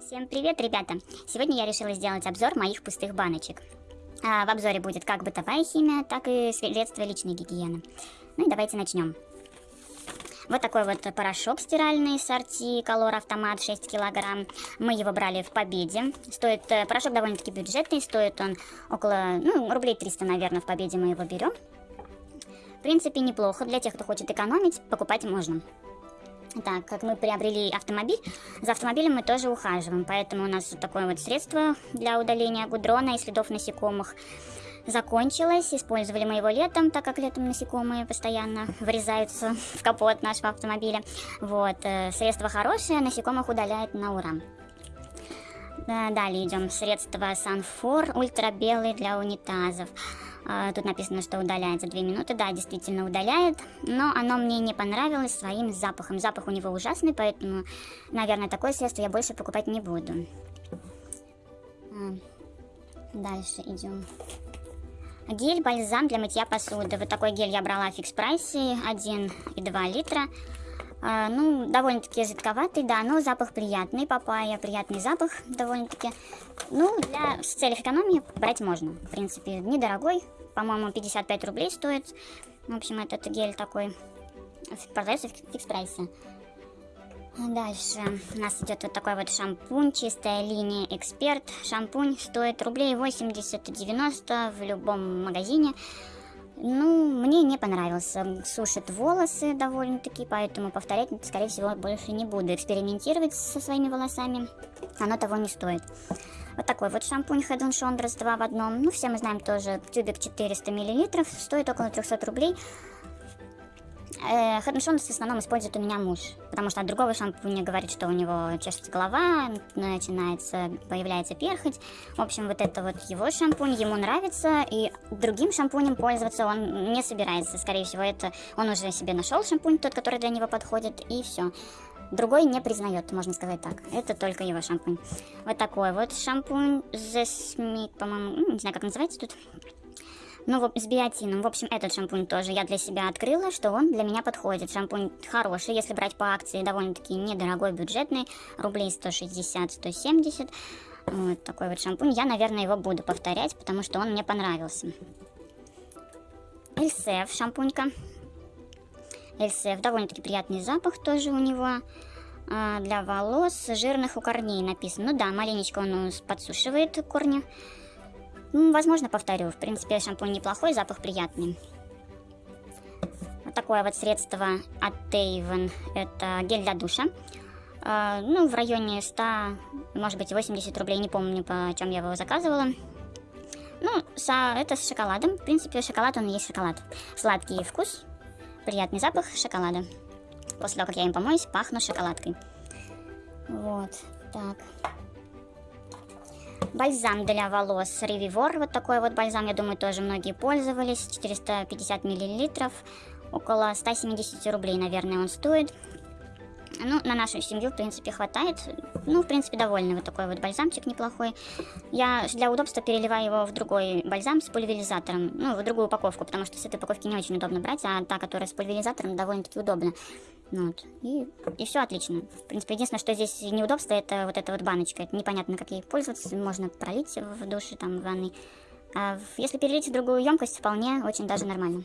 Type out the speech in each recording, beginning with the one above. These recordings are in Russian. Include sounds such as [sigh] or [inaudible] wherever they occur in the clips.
Всем привет, ребята! Сегодня я решила сделать обзор моих пустых баночек. А, в обзоре будет как бытовая химия, так и средства личной гигиены. Ну и давайте начнем. Вот такой вот порошок стиральный сорти Color Автомат 6 килограмм. Мы его брали в Победе. Стоит э, порошок довольно-таки бюджетный, стоит он около, ну, рублей 300, наверное, в Победе мы его берем. В принципе, неплохо. Для тех, кто хочет экономить, покупать можно. Так, как мы приобрели автомобиль, за автомобилем мы тоже ухаживаем, поэтому у нас вот такое вот средство для удаления гудрона и следов насекомых закончилось. Использовали мы его летом, так как летом насекомые постоянно врезаются [laughs] в капот нашего автомобиля. Вот, э, средство хорошее, насекомых удаляет на ура. Далее идем средство Санфор ультрабелый для унитазов. А, тут написано, что удаляет за 2 минуты. Да, действительно удаляет, но оно мне не понравилось своим запахом. Запах у него ужасный, поэтому, наверное, такое средство я больше покупать не буду. А, дальше идем. Гель-бальзам для мытья посуды. Вот такой гель я брала в фикс прайсе, 1,2 литра. А, ну, довольно-таки жидковатый, да, но запах приятный, папайя, приятный запах довольно-таки. Ну, для с целях экономии брать можно, в принципе, недорогой, по-моему, 55 рублей стоит. В общем, этот гель такой продается в фикс-прайсе. Дальше у нас идет вот такой вот шампунь, чистая линия Эксперт. Шампунь стоит рублей 80-90 в любом магазине. Ну, мне не понравился. Сушит волосы довольно-таки, поэтому повторять, скорее всего, больше не буду. Экспериментировать со своими волосами оно того не стоит. Вот такой вот шампунь Head Shoulders 2 в одном. Ну, все мы знаем тоже, тюбик 400 мл, стоит около 300 рублей. Head Shoulders в основном использует у меня муж, потому что от другого шампуня говорит, что у него чешется голова, начинается, появляется перхоть. В общем, вот это вот его шампунь, ему нравится, и другим шампунем пользоваться он не собирается. Скорее всего, это он уже себе нашел шампунь, тот, который для него подходит, и все. Другой не признает, можно сказать так. Это только его шампунь. Вот такой вот шампунь The Smith, по-моему, ну, не знаю, как называется тут. Ну, с биотином. В общем, этот шампунь тоже я для себя открыла, что он для меня подходит. Шампунь хороший, если брать по акции, довольно-таки недорогой, бюджетный, рублей 160-170. Вот такой вот шампунь. Я, наверное, его буду повторять, потому что он мне понравился. Эльсев шампунька. Эльсев, довольно-таки приятный запах тоже у него. А, для волос жирных у корней написано. Ну да, маленечко он подсушивает корни. Ну, возможно, повторю. В принципе, шампунь неплохой, запах приятный. Вот такое вот средство от Avon. Это гель для душа. А, ну, в районе 100, может быть, 80 рублей. Не помню, по чем я его заказывала. Ну, это с шоколадом. В принципе, шоколад, он и есть шоколад. Сладкий вкус, приятный запах шоколада. После того, как я им помоюсь, пахну шоколадкой. Вот, так. Бальзам для волос Revivor. Вот такой вот бальзам, я думаю, тоже многие пользовались. 450 миллилитров. Около 170 рублей, наверное, он стоит. Ну, на нашу семью, в принципе, хватает. Ну, в принципе, довольны. Вот такой вот бальзамчик неплохой. Я для удобства переливаю его в другой бальзам с пульверизатором. Ну, в другую упаковку, потому что с этой упаковки не очень удобно брать, а та, которая с пульверизатором, довольно-таки удобно. Ну вот. И, и все отлично. В принципе, единственное, что здесь неудобство, это вот эта вот баночка. Это непонятно, как ей пользоваться. Можно пролить в душе, там, в ванной. А если перелить в другую емкость, вполне очень даже нормально.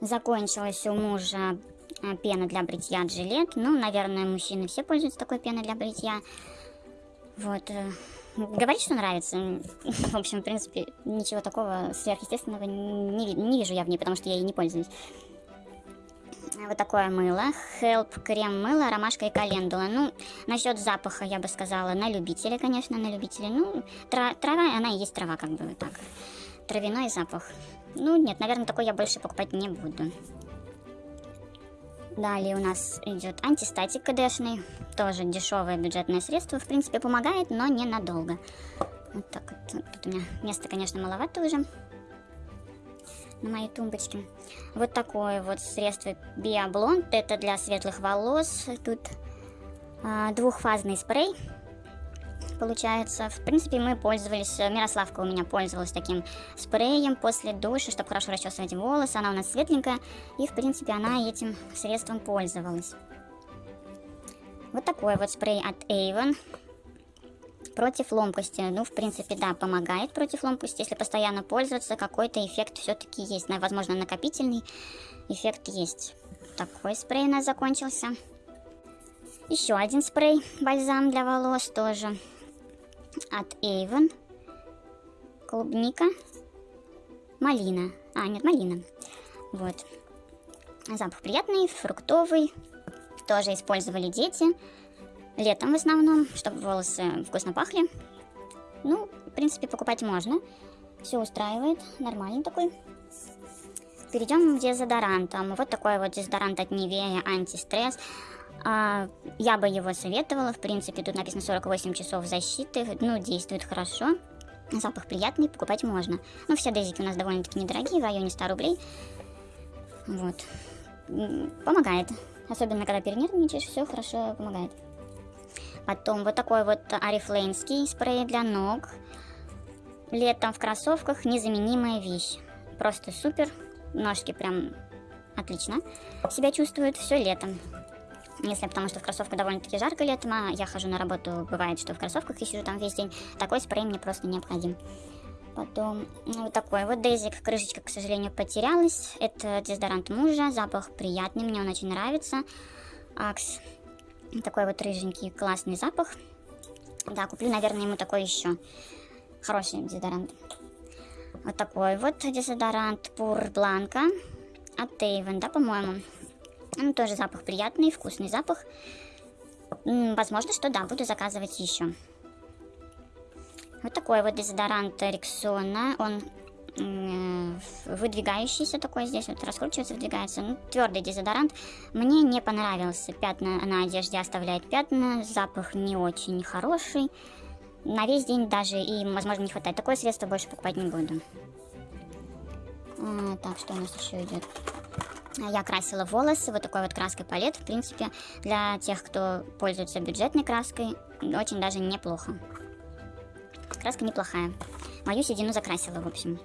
Закончилась у мужа а, пена для бритья Джилет. Ну, наверное, мужчины все пользуются такой пеной для бритья. Вот. Э, говорит, что нравится. [laughs] В общем, в принципе, ничего такого сверхъестественного не, не вижу я в ней, потому что я ей не пользуюсь. Вот такое мыло. Help крем мыло, ромашка и календула. Ну, насчет запаха я бы сказала на любителя, конечно, на любителя. Ну, тра трава, она и есть трава, как бы так. Травяной запах. Ну, нет, наверное, такой я больше покупать не буду. Далее у нас идет антистатик КДшный. Тоже дешевое бюджетное средство. В принципе, помогает, но ненадолго. Вот так вот. Тут у меня места, конечно, маловато уже на моей тумбочке. Вот такое вот средство Биоблонд. Это для светлых волос. Тут а, двухфазный спрей получается. В принципе, мы пользовались, Мирославка у меня пользовалась таким спреем после душа, чтобы хорошо расчесывать волосы. Она у нас светленькая, и, в принципе, она этим средством пользовалась. Вот такой вот спрей от Avon против ломкости. Ну, в принципе, да, помогает против ломкости. Если постоянно пользоваться, какой-то эффект все-таки есть. Возможно, накопительный эффект есть. Такой спрей у нас закончился. Еще один спрей, бальзам для волос тоже от Avon. Клубника. Малина. А, нет, малина. Вот. Запах приятный, фруктовый. Тоже использовали дети. Летом в основном, чтобы волосы вкусно пахли. Ну, в принципе, покупать можно. Все устраивает. Нормальный такой. Перейдем к дезодорантам. Вот такой вот дезодорант от Nivea антистресс. А, я бы его советовала. В принципе, тут написано 48 часов защиты. Ну, действует хорошо. Запах приятный, покупать можно. Ну, все дезики у нас довольно-таки недорогие, в районе 100 рублей. Вот. Помогает. Особенно, когда перенервничаешь, все хорошо помогает. Потом вот такой вот арифлейнский спрей для ног. Летом в кроссовках незаменимая вещь. Просто супер. Ножки прям отлично себя чувствуют все летом. Если потому что в кроссовках довольно-таки жарко летом, а я хожу на работу, бывает, что в кроссовках и сижу там весь день, такой спрей мне просто необходим. Потом ну, вот такой вот Дейзик, крышечка, к сожалению, потерялась. Это дезодорант мужа, запах приятный, мне он очень нравится. Акс, такой вот рыженький, классный запах. Да, куплю, наверное, ему такой еще. Хороший дезодорант. Вот такой вот дезодорант Пур Бланка от Avon, да, по-моему. Ну, тоже запах приятный, вкусный запах. Возможно, что да, буду заказывать еще. Вот такой вот дезодорант Рексона. Он выдвигающийся такой здесь вот раскручивается, выдвигается. Ну, твердый дезодорант. Мне не понравился. Пятна на одежде оставляет пятна. Запах не очень хороший. На весь день даже и, возможно, не хватает. Такое средство больше покупать не буду. А, так, что у нас еще идет? Я красила волосы вот такой вот краской палет. В принципе, для тех, кто пользуется бюджетной краской, очень даже неплохо. Краска неплохая. Мою седину закрасила, в общем.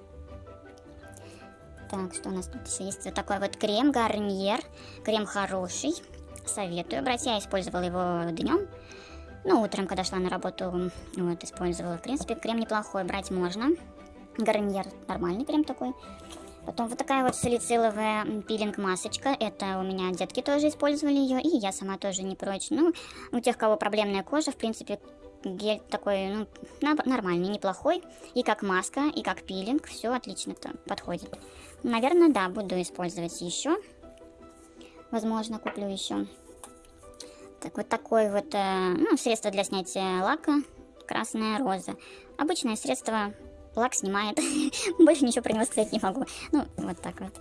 Так, что у нас тут еще есть? Вот такой вот крем Гарниер. Крем хороший. Советую брать. Я использовала его днем. Ну, утром, когда шла на работу, вот, использовала. В принципе, крем неплохой, брать можно. Гарниер нормальный крем такой. Потом вот такая вот салициловая пилинг-масочка. Это у меня детки тоже использовали ее, и я сама тоже не прочь. Ну, у тех, кого проблемная кожа, в принципе, гель такой, ну, нормальный, неплохой. И как маска, и как пилинг, все отлично подходит. Наверное, да, буду использовать еще. Возможно, куплю еще. Так, вот такое вот, э, ну, средство для снятия лака. Красная роза. Обычное средство лак снимает. [laughs] Больше ничего про него сказать не могу. Ну, вот так вот.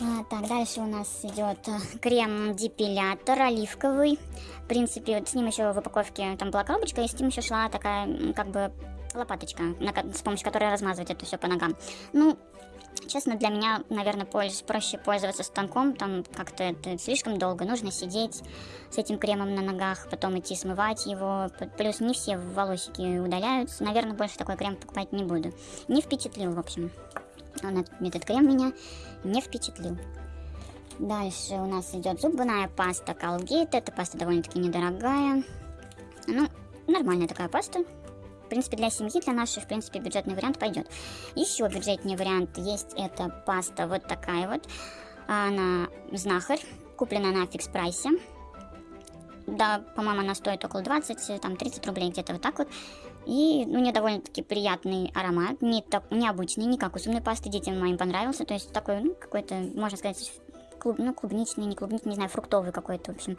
А, так, дальше у нас идет э, крем-депилятор оливковый. В принципе, вот с ним еще в упаковке там была коробочка, и с ним еще шла такая, как бы, лопаточка, с помощью которой размазывать это все по ногам. Ну, Честно, для меня, наверное, проще пользоваться станком, там как-то это слишком долго, нужно сидеть с этим кремом на ногах, потом идти смывать его, плюс не все волосики удаляются, наверное, больше такой крем покупать не буду. Не впечатлил, в общем, он, этот крем меня не впечатлил. Дальше у нас идет зубная паста Colgate, эта паста довольно-таки недорогая, ну, нормальная такая паста, в принципе, для семьи, для нашей, в принципе, бюджетный вариант пойдет. Еще бюджетный вариант есть, это паста вот такая вот. Она знахарь, куплена на фикс прайсе. Да, по-моему, она стоит около 20, там 30 рублей где-то вот так вот. И у нее довольно-таки приятный аромат, не так, необычный, не как у зубной пасты, детям моим понравился. То есть такой, ну, какой-то, можно сказать, клуб, ну, клубничный, не клубничный, не знаю, фруктовый какой-то, в общем,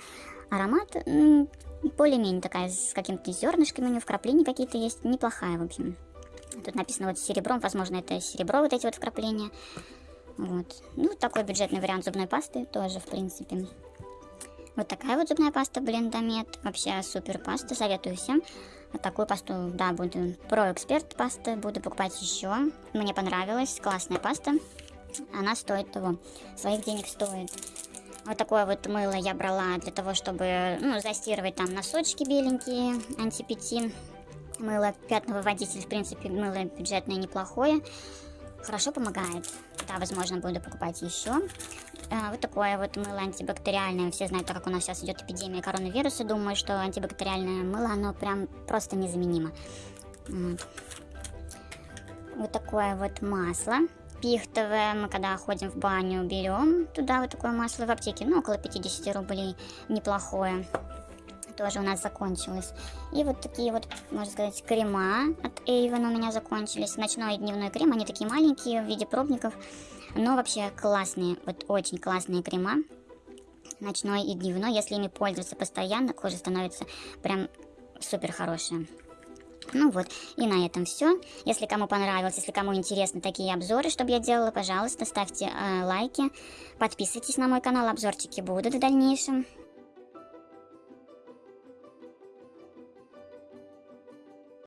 аромат более-менее такая, с какими-то зернышками у нее, вкрапления какие-то есть, неплохая, в общем. Тут написано вот серебром, возможно, это серебро, вот эти вот вкрапления. Вот. Ну, такой бюджетный вариант зубной пасты тоже, в принципе. Вот такая вот зубная паста Блендомет. Вообще супер паста, советую всем. Такую пасту, да, буду про эксперт пасты, буду покупать еще. Мне понравилась, классная паста. Она стоит того, своих денег стоит. Вот такое вот мыло я брала для того, чтобы ну, застирывать там носочки беленькие, антипетин. Мыло пятновыводитель, в принципе, мыло бюджетное неплохое. Хорошо помогает. Да, возможно, буду покупать еще. А, вот такое вот мыло антибактериальное. Все знают, так как у нас сейчас идет эпидемия коронавируса, думаю, что антибактериальное мыло, оно прям просто незаменимо. Вот, вот такое вот масло пихтовое. Мы когда ходим в баню, берем туда вот такое масло в аптеке. Ну, около 50 рублей. Неплохое. Тоже у нас закончилось. И вот такие вот, можно сказать, крема от Avon у меня закончились. Ночной и дневной крем. Они такие маленькие в виде пробников. Но вообще классные, вот очень классные крема. Ночной и дневной. Если ими пользоваться постоянно, кожа становится прям супер хорошая. Ну вот, и на этом все. Если кому понравилось, если кому интересны такие обзоры, чтобы я делала, пожалуйста, ставьте э, лайки, подписывайтесь на мой канал, обзорчики будут в дальнейшем.